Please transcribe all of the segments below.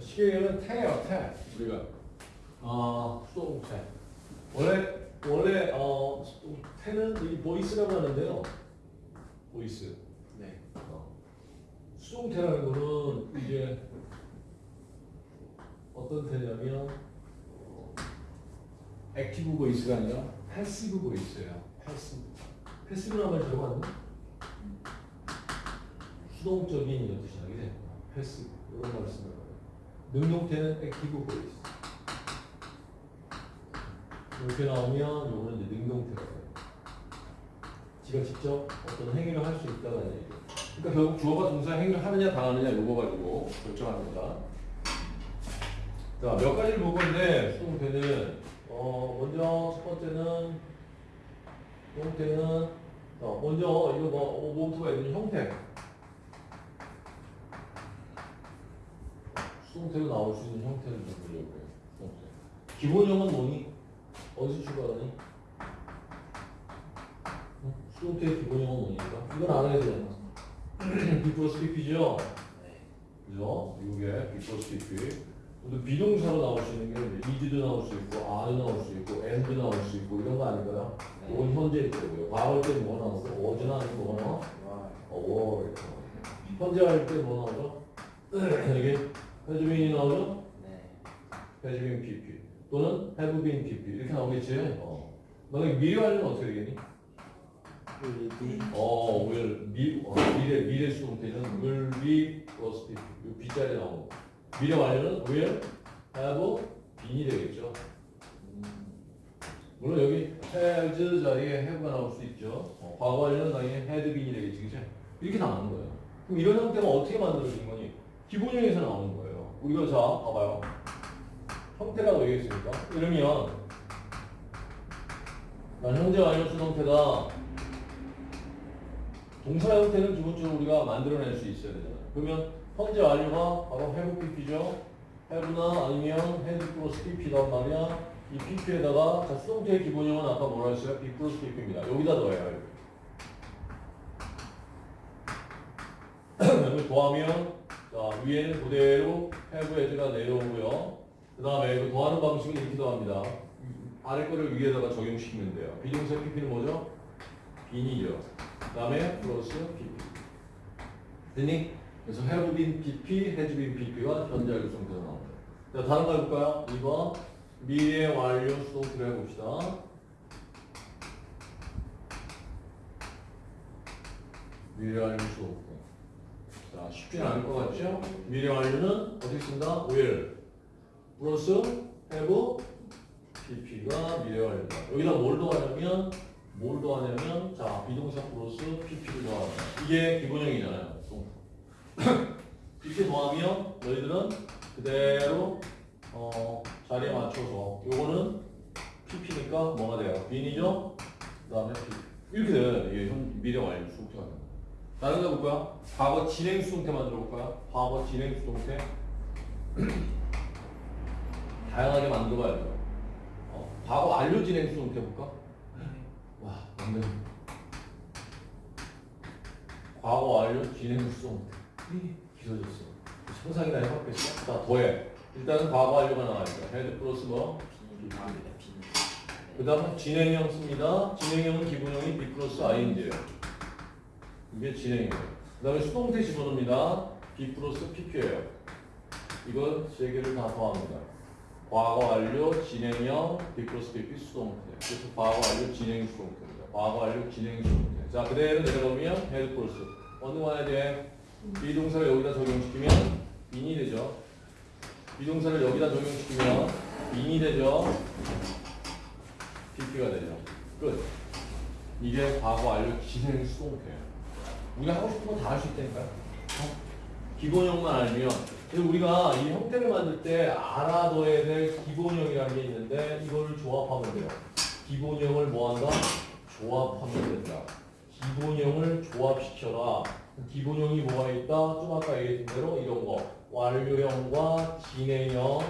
시계는 태예요, 태. 우리가 아 수동태. 원래 원래 어 태는 이 voice라고 하는데요. voice. 네. 어. 수동태라는 거는 이제 어떤 태냐면 어, active voice가 아니라 passive voice예요. passive. passive라는 말 들어봤나? 수동적인 이런 뜻이야. 그지? passive. 이런 말을 쓰는 거예요. 능동태는 active voice. 이렇게 나오면 요거는 능동태라고 해요. 지가 직접 어떤 행위를 할 수 있다는 얘기예요. 그러니까 결국 주어가 동사 행위를 하느냐 당하느냐 요거 가지고 결정하는 거다. 자, 몇 가지를 볼 건데 수동태는 어 먼저 첫 번째는 수동태는 어, 먼저 이거 뭐 뭐부터가 있는 형태. 수동태로 나올 수 있는 형태를 좀 보려고요. 수동태. 기본형은 뭐니? 어디서 출발하니? 응? 수동태의 기본형은 뭐니까? 이건 알아야 되잖아. B 플러스 PP죠? 네. 그죠? 이게 B 플러스 PP. 또 비동사로 나올 수 있는 게 이즈도 나올 수 있고, are도 나올 수 있고, and도 나올 수 있고, 이런 거 아닐까요? 네. 이건 현재일 거고요. 과거일 때 뭐가 나오고, 어제나 아니면 뭐가 나와? 와. 어, 나오죠. 현재 할 때 뭐 나오죠? 이게 has 나오죠? 네. been PP. 또는 have been PP. 이렇게 나오겠지? 어. 너네 미래 완료는 어떻게 되겠니? be 어, will, 미, 어, 미래, 미래 수동태는 will be plus PP. 이 B자리에 나오는 거. 미래 완료는 will have been이 되겠죠. 음, 물론 여기 has 자리에 have가 나올 수 있죠. 어, 과거 완료는 당연히 had been이 되겠지, 그죠? 이렇게 나오는 거예요. 그럼 이런 형태가 어떻게 만들어진 거니? 기본형에서 나오는 거예요. 우리가 자, 봐봐요. 형태라고 얘기했으니까. 이러면, 난 현재 완료 수동태다. 동사 형태는 기본적으로 우리가 만들어낼 수 있어야 되잖아요. 그러면 현재 완료가 바로 have pp죠. have나 아니면 had 플러스 pp단 말이야. 이 pp에다가 자, 수동태의 기본형은 아까 뭐라 했어요? b 플러스 pp입니다. 여기다 넣어요. 이걸 더하면 자, 위에는 그대로 have as가 내려오고요. 그 다음에 그 더하는 방식은 이렇게 더합니다. 아래 거를 위에다가 적용시키면 돼요. 비동사 pp는 뭐죠? 빈이죠. 그 다음에 플러스 pp. 됐니? 그래서 have been pp, has been pp가 현재 완료 수동태가 나옵니다. 자, 다른 거 해볼까요? 2번 미래 완료 수동태를 해봅시다. 미래 완료 수동태. 자, 쉽지는 않을 것 같죠? 미래 완료는 어떻게 쓴다? will 플러스 have pp가 미래 완료다. 여기다 뭘 더하냐면 뭘 더하냐면 자 비동사 플러스 pp를 더하다. 이게 기본형이잖아요. 이렇게 더하면 너희들은 그대로 어, 자리에 맞춰서 요거는 pp니까 뭐가 돼요? 빈이죠? 그 다음에 pp. 이렇게 돼요. 이게 현 미래 완료 수동태가 다른 거 볼까요? 과거 진행 수동태 만들어 볼까요? 과거 진행 수동태 다양하게 만들어 봐야죠. 어, 과거 완료 진행 수동태 볼까? 와, 완전 과거 완료 진행 수동태 길어졌어. 상상이나 해봤겠어? 자, 더해. 일단은 과거 완료가 나와있죠. had 플러스 뭐? 그 다음은 진행형 씁니다. 진행형은 기본형이 be 플러스 ING예요. 이게 진행이에요. 그 다음에 수동태 집어넣습니다. be 플러스 PP예요. 이건 세 개를 다 더합니다. 과거 완료 진행형 be 플러스 PP 수동태. 그래서 과거 완료 진행 수동태입니다. 과거 완료 진행 수동태. 자 그대로 내려오면 had 플러스. 어느 만에 돼? 비동사를 여기다 적용시키면 been이 되죠. 비동사를 여기다 적용시키면 being이 되죠. PP가 되죠. 끝. 이게 과거 완료 진행 수동태예요. 우리가 하고 싶은 건다할 수 있다니까요. 어? 기본형만 알면. 우리가 이 형태를 만들 때 알아둬야 될 기본형이라는 게 있는데 이거를 조합하면 돼요. 기본형을 뭐 한다? 조합하면 된다. 기본형을 조합시켜라. 기본형이 뭐가 있다? 좀 아까 얘기했던 대로 이런 거. 완료형과 진행형,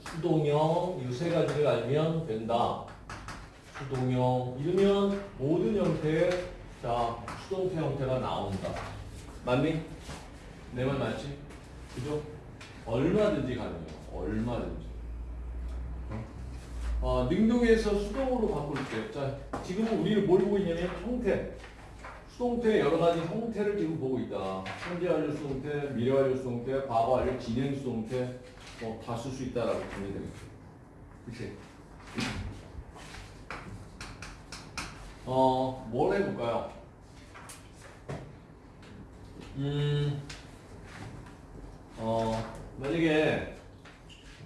수동형 이 세 가지를 알면 된다. 수동형 이러면 모든 형태의 자 수동태 형태가 나온다. 맞니? 내 말 맞지? 그죠? 얼마든지 가능해요. 얼마든지. 어? 어, 능동에서 수동으로 바꿀 때. 자, 지금 우리는 뭘 보고 있냐면 형태. 수동태의 여러 가지 형태를 지금 보고 있다. 현재 완료 수동태, 미래 완료 수동태, 과거 완료 진행 수동태, 뭐 다 쓸 수 있다라고 보면 되겠죠. 그치? 어, 뭘 해볼까요? 음, 어, 만약에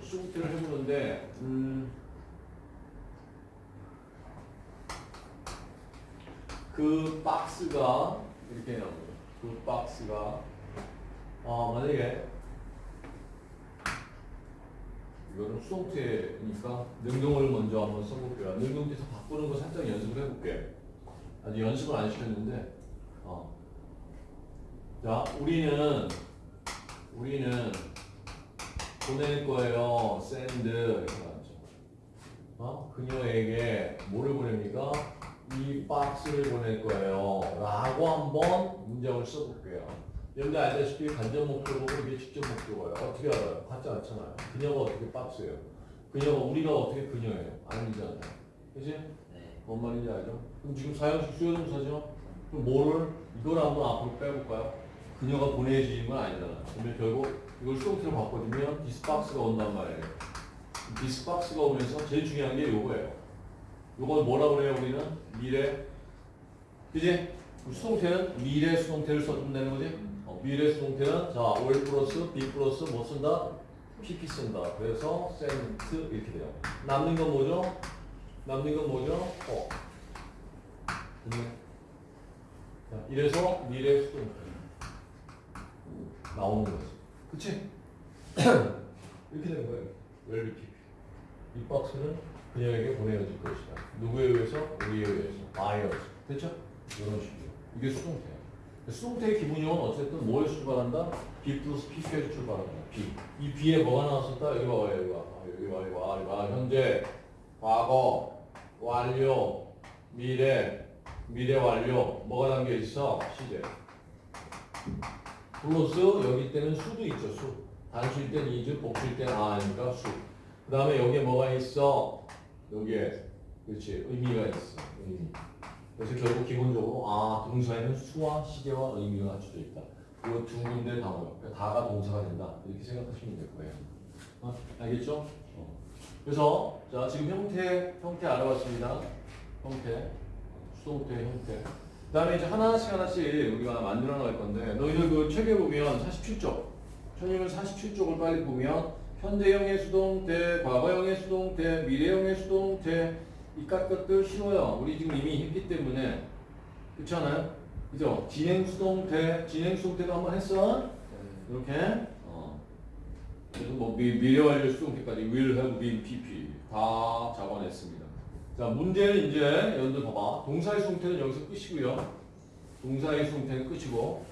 수동태를 해보는데, 음, 그 박스가 이렇게 나옵니다. 그 박스가 어, 만약에 이거는 수동태니까 능동을 먼저 한번 써볼게요. 능동태에서 바꾸는 거 살짝 연습을 해볼게. 아직 연습을 안 시켰는데 어. 자 우리는 우리는 보낼 거예요. send 이렇게 나왔죠. 어? 그녀에게 뭐를 보냅니까? 이 박스를 보낼 거예요. 라고 한번 문장을 써볼게요. 여러분들 알다시피 간접 목표고 이게 직접 목표예요. 어떻게 알아요? 같지 않잖아요. 그녀가 어떻게 박스예요? 그녀가 우리가 어떻게 그녀예요? 아니잖아요. 그지? 네. 뭔 말인지 알죠? 그럼 지금 사형식 수여동사죠? 그럼 뭐를 이걸 한번 앞으로 빼볼까요? 그녀가 보내주는 건 아니잖아요. 그러면 결국 이걸 수동태로 바꿔주면 this box가 온단 말이에요. this box가 오면서 제일 중요한 게 요거예요. 요걸 뭐라고 그래요 우리는? 미래 그지? 수동태는 미래 수동태를 써준다는 거지? 어, 미래 수 동태는 자 will 플러스 be 플러스 뭐 쓴다? PP 쓴다. 그래서 sent 이렇게 돼요. 남는 건 뭐죠? 남는 건 뭐죠? 어. 자, 이래서 미래 수동태 나오는 거지. 그치? 이렇게 되는 거예요. be PP. 이 박스는 그녀에게 보내어질 것이다. 누구에 의해서? 우리에 의해서. 의해서. 됐죠? 이런 식으로. 이게 수동태야. 수동태의 기본형은 어쨌든 뭐에서 출발한다? be 플러스 pp에서 출발한다. be. 이 be에 뭐가 나왔었다? 여기 봐봐, 여기 봐. 아, 여기 봐, 여기 봐, 여기 봐. 현재, 과거, 완료, 미래, 미래 완료. 뭐가 담겨 있어? 시제. 플러스 여기 때는 수도 있죠, 수. 단수일 땐 is, 복수일 땐 are니까 수. 그 다음에 여기에 뭐가 있어? 여기에 그렇지 의미가 있어 의미. 그래서 결국 기본적으로 아 동사에는 수와 시제와 의미가 갖춰져 있다. 이두 군데 단어, 그러니까 다가 동사가 된다. 이렇게 생각하시면 될 거예요. 어, 알겠죠? 어. 그래서 자 지금 형태 형태 알아봤습니다. 형태 수동태 형태. 그 다음에 이제 하나씩 하나씩 우리가 만들어 나갈 건데 너희들 그 책에 보면 47쪽 천일은 47쪽을 빨리 보면 현재형의 수동태, 과거형의 수동태, 미래형의 수동태 이깟 것들 쉬워요. 우리 지금 이미 했기 때문에 그렇지 않아요? 그죠? 진행 수동태, 진행 수동태도 한번 했어? 이렇게 어. 그래서 뭐 미, 미래 완료 수동태까지 will have been pp 다 잡아냈습니다. 자 문제는 이제 여러분들 봐봐 동사의 수동태는 여기서 끝이고요. 동사의 수동태는 끝이고